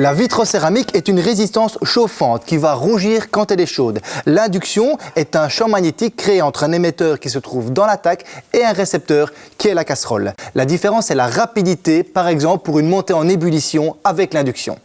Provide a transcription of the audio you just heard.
La vitrocéramique est une résistance chauffante qui va rougir quand elle est chaude. L'induction est un champ magnétique créé entre un émetteur qui se trouve dans l'attaque et un récepteur qui est la casserole. La différence est la rapidité, par exemple pour une montée en ébullition avec l'induction.